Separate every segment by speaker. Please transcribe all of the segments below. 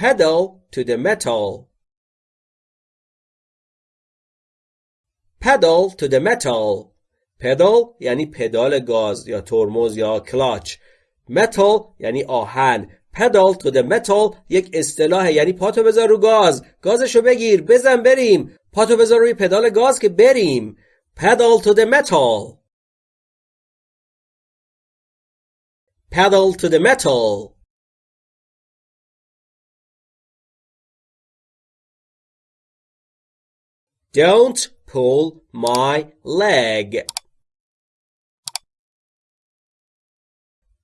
Speaker 1: pedal to the metal. Pedal to the metal. Pedal یعنی پدال گاز یا ترمز یا کلاچ. Metal یعنی آهن. Pedal to the metal یک اصطلاح یعنی پاتو بذار رو گاز. گازشو بگیر بزن بریم. پاتو بذار روی پدال گاز که بریم. Pedal to the metal. Pedal to the metal. Don't pull my leg.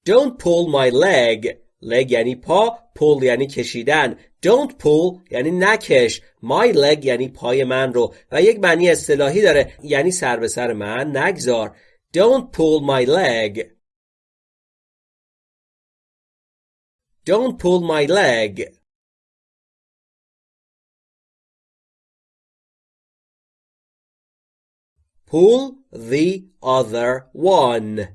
Speaker 1: Don't pull my leg. leg یعنی پا pull یعنی کشیدن don't pull یعنی نکش my leg یعنی پای من رو و یک معنی اصطلاحی داره یعنی سر به سر من نگذار don't pull my leg don't pull my leg Pull the other one.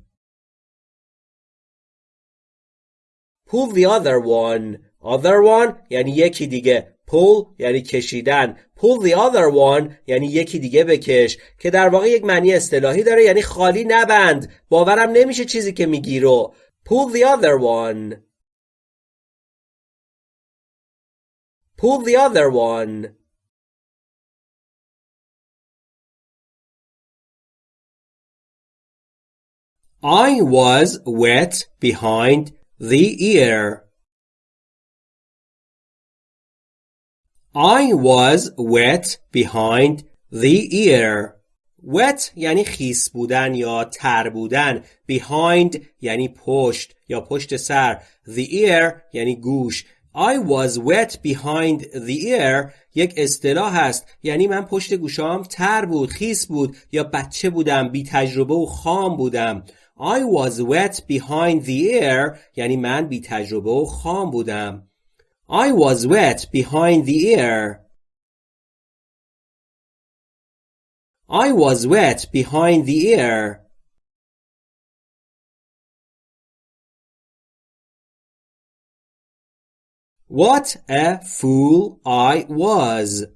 Speaker 1: Pull the other one. Other one یعنی یکی دیگه. Pull یعنی کشیدن. Pull the other one یعنی یکی دیگه بکش. که در واقع یک معنی اصطلاحی داره یعنی خالی نبند. باورم نمیشه چیزی که میگی رو. Pull the other one. Pull the other one. I was wet behind the ear. I was wet behind the ear. wet یعنی خیس بودن یا تر بودن. Behind یعنی پشت یا پشت سر. The ear یعنی گوش. I was wet behind the ear. یک اصطلاح است یعنی من پشت گوشام تر بود خیس بود یا بچه بودم بی تجربه و خام بودم. I was wet behind the ear یعنی من بی تجربه و خام بودم. I was wet behind the ear. I was wet behind the ear. What a fool I was.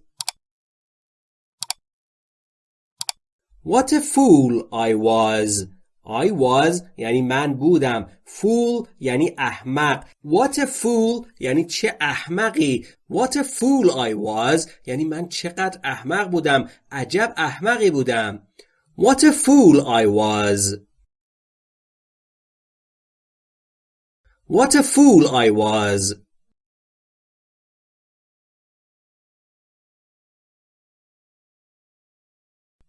Speaker 1: What a fool I was. I was یعنی من بودم fool یعنی احمق What a fool یعنی چه احمقی What a fool I was یعنی من چقدر احمق بودم عجب احمقی بودم What a fool I was What a fool I was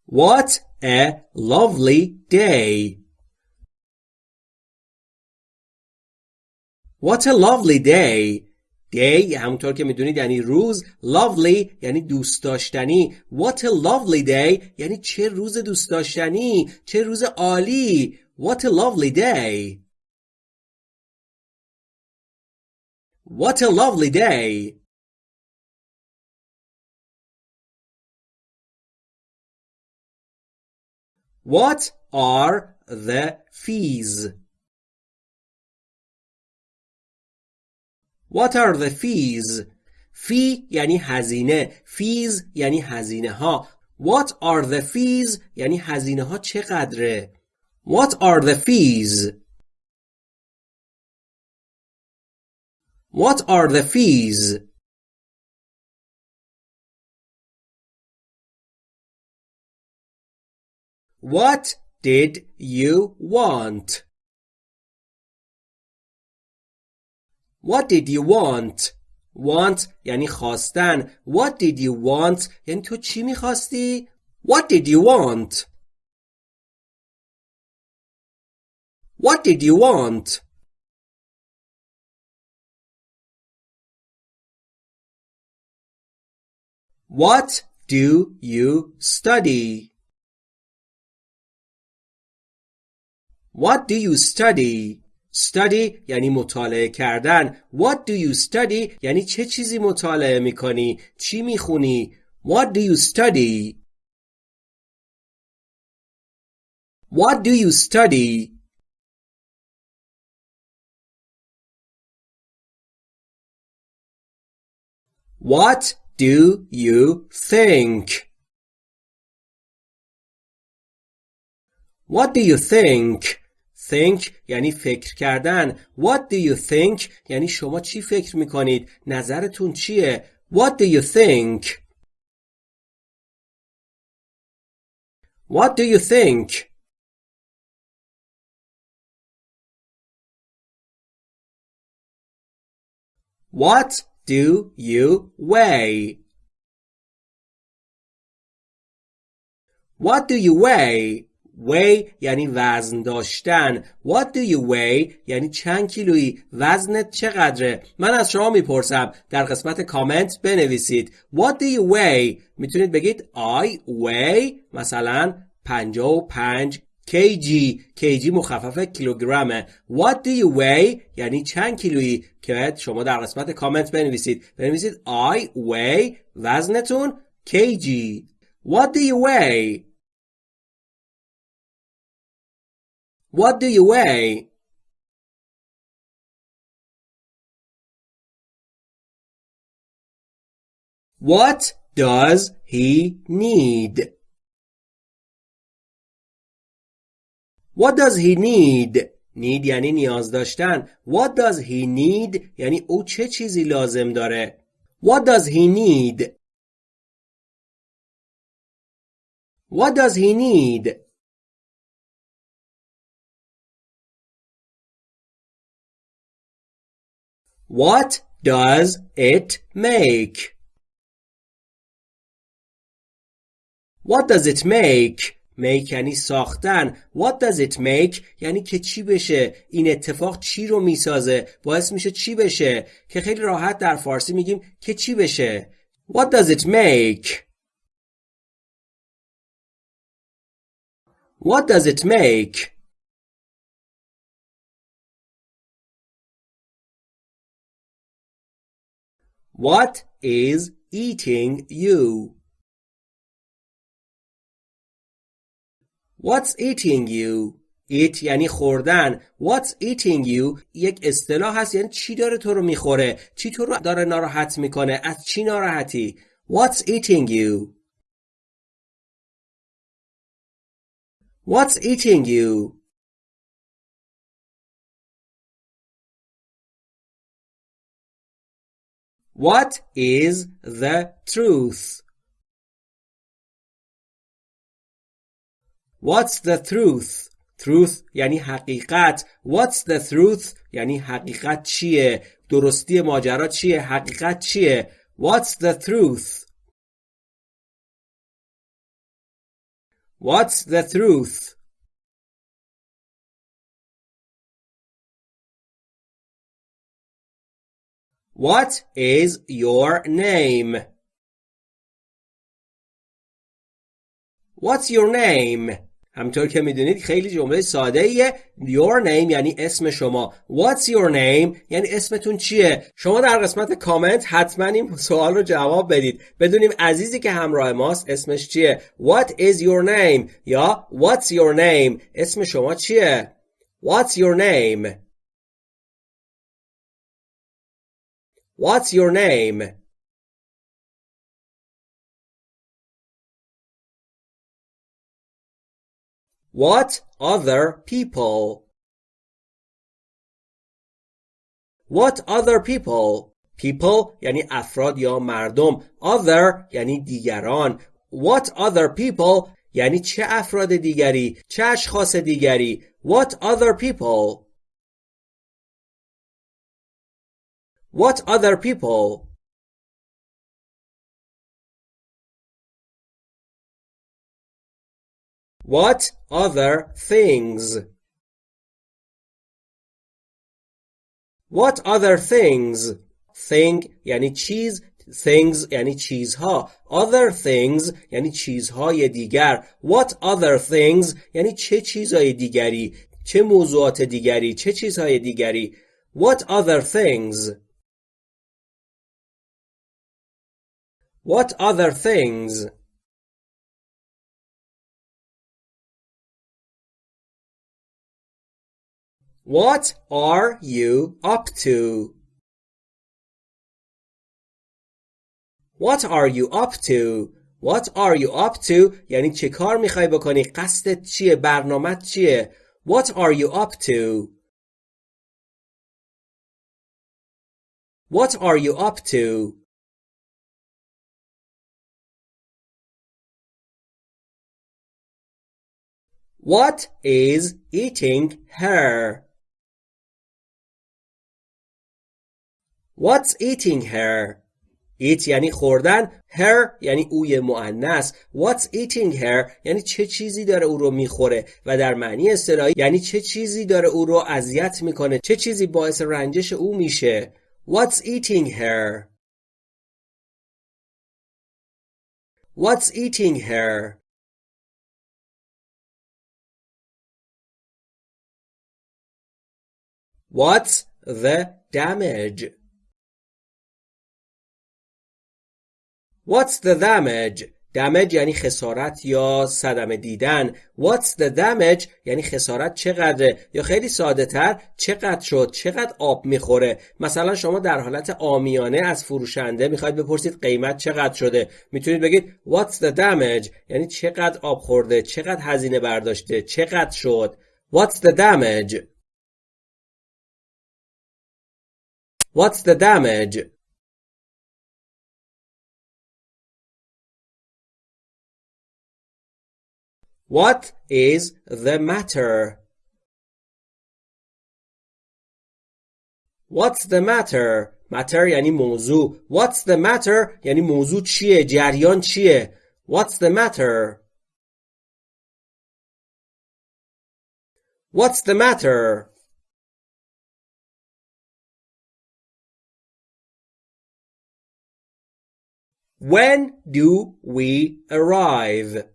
Speaker 1: What a lovely day What a lovely day day همونطور که می‌دونید یعنی روز lovely یعنی دوست داشتنی What a lovely day یعنی چه روز دوست داشتنی چه روز عالی What a lovely day What a lovely day What are the fees? What are the fees? fee یعنی هزینه fees یعنی هزینه ها What are the fees یعنی هزینه ها چقدره What are the fees What are the fees What did you want? What did you want? Want یعنی خواستن. What did you want? یعنی تو چی میخواستی؟ What did you want? What did you want? What do you study? What do you study? Study یعنی مطالعه کردن. What do you study یعنی چه چیزی مطالعه می‌کنی؟ چی می‌خونی؟ What do you study? What do you study? What do you think? What do you think? Think یعنی فکر کردن. What do you think یعنی شما چی فکر می‌کنید؟ نظرتون چیه؟ What do you think? What do you think? What do you weigh? What do you weigh? Weigh یعنی وزن داشتن. What do you weigh? یعنی چند کیلویی. وزنت چقدره؟ من از شما می‌پرسم. در قسمت کامنت بنویسید. What do you weigh? می‌تونید بگید I weigh مثلا 55 kg kg مخفف کیلوگرمه. What do you weigh? یعنی چند کیلویی. که شما در قسمت کامنت بنویسید. بنویسید I weigh وزنتون kg What do you weigh? What do you weigh? What does he need? What does he need? need یعنی نیاز داشتن. What does he need یعنی او چه چیزی لازم داره. What does he need? What does he need? What does it make? What does it make? make یعنی ساختن. What does it make? یعنی که چی بشه. این اتفاق چی رو می‌سازه؟ باعث میشه چی بشه؟ که خیلی راحت در فارسی میگیم که چی بشه. What does it make? What does it make? What is eating you? What's eating you? Eat یعنی خوردن. What's eating you یک اصطلاح هست یعنی چی داره تو رو می‌خوره؟ چی تو رو داره ناراحت می‌کنه؟ از چی ناراحتی؟ What's eating you? What's eating you? What is the truth? What's the truth? Truth یعنی حقیقت. What's the truth? یعنی حقیقت چیه؟ درستی ماجرا چیه؟ حقیقت چیه؟ What's the truth? What's the truth? What is your name? What's your name? همطور که می‌دونید خیلی جمله ساده ایه Your name یعنی اسم شما. What's your name یعنی اسمتون چیه؟ شما در قسمت کامنت حتما این سوال رو جواب بدید. بدونیم عزیزی که همراه ماست اسمش چیه؟ What is your name یا What's your name اسم شما چیه؟ What's your name? What's your name? What other people? What other people? People یعنی افراد یا مردم. Other یعنی دیگران. What other people یعنی چه افراد دیگری؟ چه اشخاص دیگری؟ What other people? What other people? What other things? What other things? Thing یعنی چیز things یعنی چیزها other things یعنی چیزهای دیگر what other things یعنی چه چیزهای دیگری چه موضوعات دیگری چه چیزهای دیگری what other things What other things? What are you up to? What are you up to? What are you up to? یعنی چه کار میخوای بکنی؟ قصدت چیه؟ برنامت چیه؟ What are you up to? What are you up to? What is eating her? What's eating her? Eat یعنی خوردن. Her یعنی اوی معنس What's eating her یعنی چه چیزی داره او رو می‌خوره و در معنی اصطلاحی یعنی چه چیزی داره او رو اذیت می‌کنه. چه چیزی باعث رنجش او میشه. What's eating her? What's eating her? What's the damage? What's the damage? damage یعنی خسارت یا صدمه دیدن. What's the damage? یعنی خسارت چقدره؟ یا خیلی ساده تر چقدر شد؟ چقدر آب می‌خوره؟ مثلا شما در حالت آمیانه از فروشنده می‌خواید بپرسید قیمت چقدر شده؟ می‌تونید بگید What's the damage یعنی چقدر آب خورده؟ چقدر هزینه برداشته؟ چقدر شد؟ What's the damage What's the damage? What is the matter? What's the matter? matter یعنی موضوع. What's the matter یعنی موضوع چیه؟ جریان چیه؟ What's the matter? What's the matter? When do we arrive?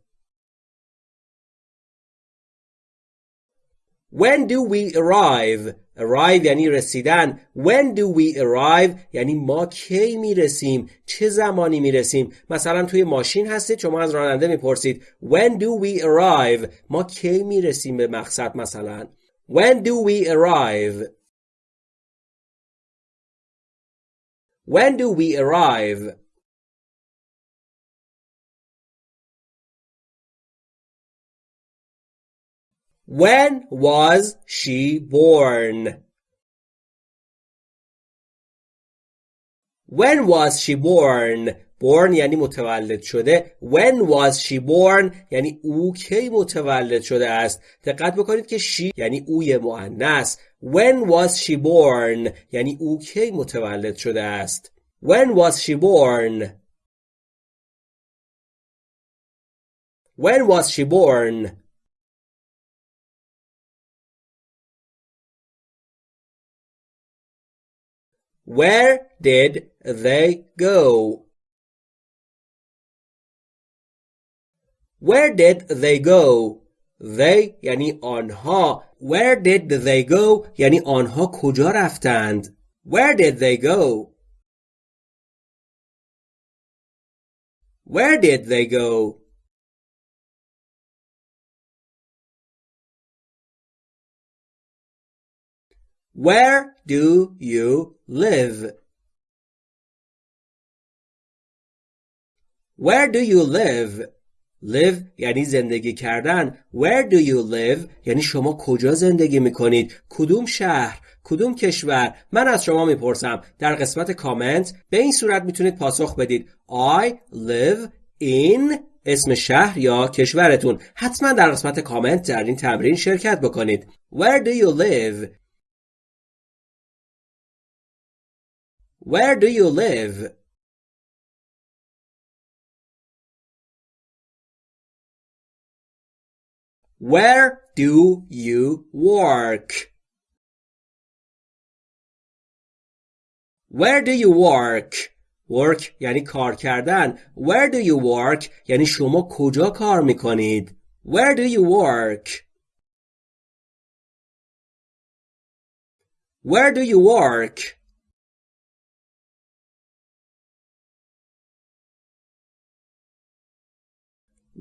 Speaker 1: When do we arrive? arrive یعنی رسیدن When do we arrive یعنی ما کی میرسیم چه زمانی میرسیم مثلا توی ماشین هستید شما از راننده میپرسید When do we arrive ما کی میرسیم به مقصد مثلا When do we arrive When do we arrive When was she born? When was she born? born یعنی متولد شده when was she born یعنی او کی متولد شده است دقت بکنید که she یعنی اوی مؤنث when was she born یعنی او کی متولد شده است when was she born when was she born Where did they go? Where did they go? They یعنی آنها Where did they go یعنی آنها کجا رفتند Where did they go? Where did they go? Where do you live? Where do you live? live یعنی زندگی کردن. Where do you live? یعنی شما کجا زندگی می‌کنید؟ کدوم شهر؟ کدوم کشور؟ من از شما می‌پرسم. در قسمت کامنت به این صورت می‌تونید پاسخ بدید. I live in اسم شهر یا کشورتون. حتما در قسمت کامنت در این تمرین شرکت بکنید. Where do you live? Where do you live? Where do you work? Where do you work? Work یعنی کار کردن. Where do you work یعنی شما کجا کار میکنید. Where do you work? Where do you work?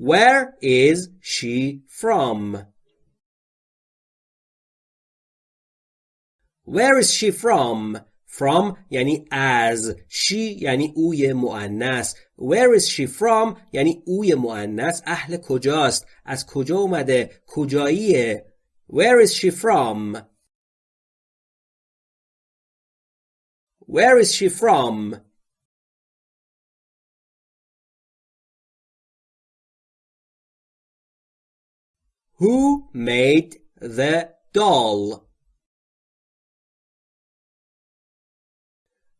Speaker 1: Where is she from? Where is she from? from یعنی از she یعنی اوی مؤنث where is she from یعنی اوی مؤنث اهل کجاست از کجا اومده کجاییه where is she from where is she from Who made the doll?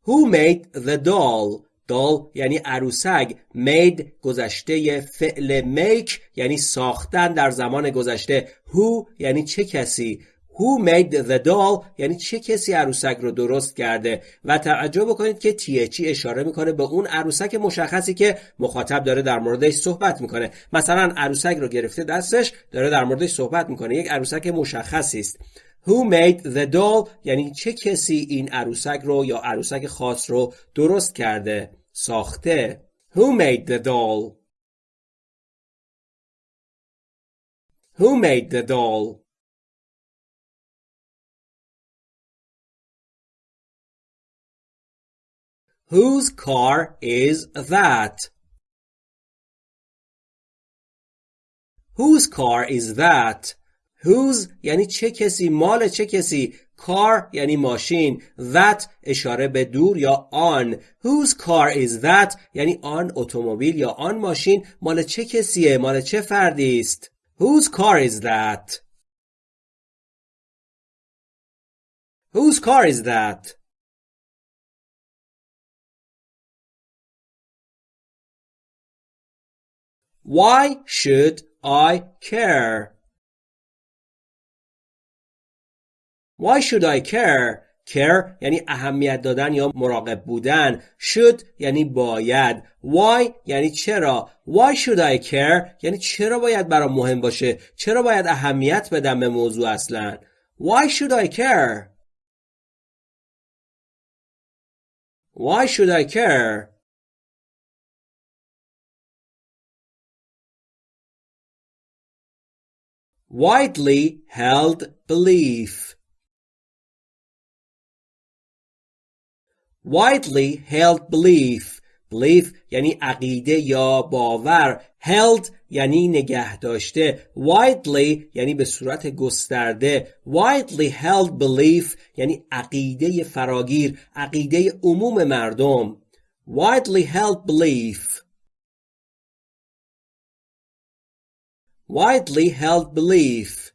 Speaker 1: Who made the doll? doll یعنی عروسک made گذشته فعل make یعنی ساختن در زمان گذشته who یعنی چه کسی Who made the doll? یعنی چه کسی عروسک رو درست کرده؟ و توجه بکنید که تیچی اشاره می‌کنه به اون عروسک مشخصی که مخاطب داره در موردش صحبت می‌کنه. مثلا عروسک رو گرفته دستش داره در موردش صحبت می‌کنه. یک عروسک مشخصی است. Who made the doll یعنی چه کسی این عروسک رو یا عروسک خاص رو درست کرده؟ ساخته. Who made the doll Who made the doll Whose car is that? Whose car is that? Whose یعنی چه کسی؟ مال چه کسی؟ Car یعنی ماشین. That اشاره به دور یا آن. Whose car is that? یعنی آن اتومبیل یا آن ماشین. مال چه کسیه؟ مال چه فردی است؟ Whose car is that? Whose car is that? Why should I care? Why should I care? care یعنی اهمیت دادن یا مراقب بودن. Should یعنی باید. Why یعنی چرا. Why should I care یعنی چرا باید برام مهم باشه؟ چرا باید اهمیت بدم به موضوع اصلا؟ Why should I care? Why should I care? Widely held belief widely held belief belief یعنی عقیده یا باور held یعنی نگه داشته widely یعنی به صورت گسترده widely held belief یعنی عقیده فراگیر عقیده عموم مردم widely held belief widely held belief